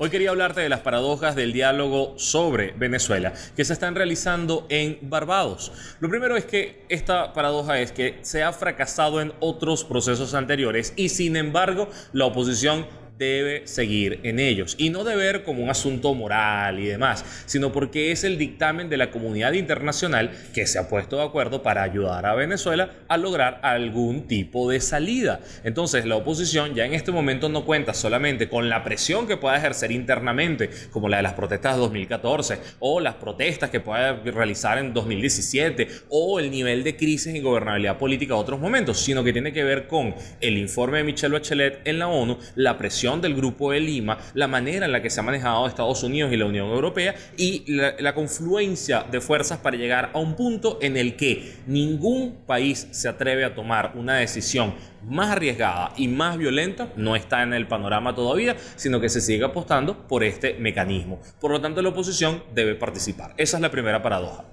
Hoy quería hablarte de las paradojas del diálogo sobre Venezuela que se están realizando en Barbados. Lo primero es que esta paradoja es que se ha fracasado en otros procesos anteriores y sin embargo la oposición debe seguir en ellos. Y no de ver como un asunto moral y demás, sino porque es el dictamen de la comunidad internacional que se ha puesto de acuerdo para ayudar a Venezuela a lograr algún tipo de salida. Entonces la oposición ya en este momento no cuenta solamente con la presión que pueda ejercer internamente, como la de las protestas de 2014, o las protestas que pueda realizar en 2017, o el nivel de crisis y gobernabilidad política de otros momentos, sino que tiene que ver con el informe de Michelle Bachelet en la ONU, la presión del Grupo de Lima, la manera en la que se ha manejado Estados Unidos y la Unión Europea y la, confluencia de fuerzas para llegar a un punto en el que ningún país se atreve a tomar una decisión más arriesgada y más violenta no está en el panorama todavía, sino que se sigue apostando por este mecanismo. Por lo tanto, la oposición debe participar. Esa es la primera paradoja.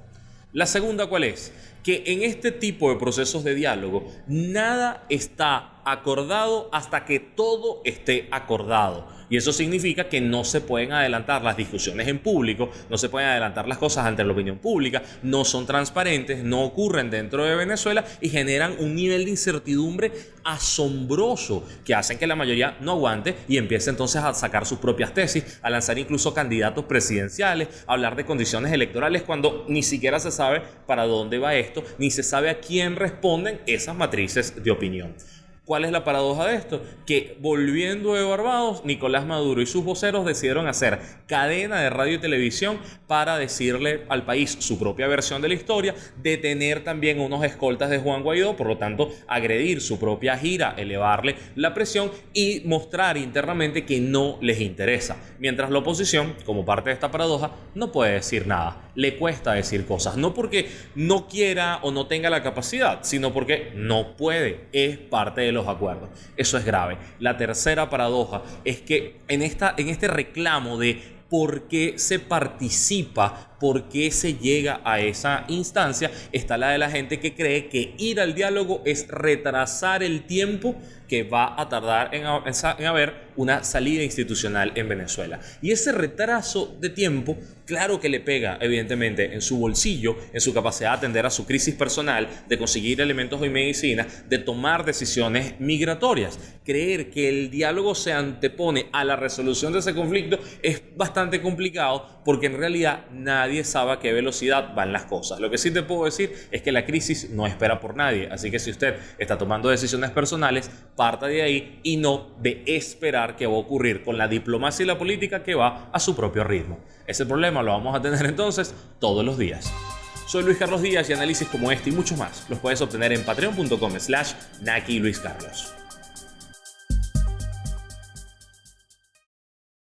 La segunda, ¿cuál es? Que en este tipo de procesos de diálogo, nada está acordado hasta que todo esté acordado. Y eso significa que no se pueden adelantar las discusiones en público, no se pueden adelantar las cosas ante la opinión pública, no son transparentes, no ocurren dentro de Venezuela y generan un nivel de incertidumbre asombroso que hacen que la mayoría no aguante y empiece entonces a sacar sus propias tesis, a lanzar incluso candidatos presidenciales, a hablar de condiciones electorales cuando ni siquiera se sabe para dónde va esto, ni se sabe a quién responden esas matrices de opinión. ¿Cuál es la paradoja de esto? Que volviendo de Barbados, Nicolás Maduro y sus voceros decidieron hacer cadena de radio y televisión para decirle al país su propia versión de la historia, detener también unos escoltas de Juan Guaidó, por lo tanto, agredir su propia gira, elevarle la presión y mostrar internamente que no les interesa. Mientras la oposición, como parte de esta paradoja, no puede decir nada, le cuesta decir cosas, no porque no quiera o no tenga la capacidad, sino porque no puede, es parte de los acuerdos. Eso es grave. La tercera paradoja es que en, esta, en este reclamo de por qué se participa, por qué se llega a esa instancia, está la de la gente que cree que ir al diálogo es retrasar el tiempo que va a tardar en, en, haber una salida institucional en Venezuela. Y ese retraso de tiempo, claro que le pega, evidentemente, en su bolsillo, en su capacidad de atender a su crisis personal, de conseguir elementos y medicina, de tomar decisiones migratorias. Creer que el diálogo se antepone a la resolución de ese conflicto es bastante complicado porque en realidad nadie sabe a qué velocidad van las cosas. Lo que sí te puedo decir es que la crisis no espera por nadie, así que si usted está tomando decisiones personales, parta de ahí y no de esperar que va a ocurrir con la diplomacia y la política que va a su propio ritmo. Ese problema lo vamos a tener entonces todos los días. Soy Luis Carlos Díaz y análisis como este y muchos más los puedes obtener en patreon.com slash Naki Luis Carlos.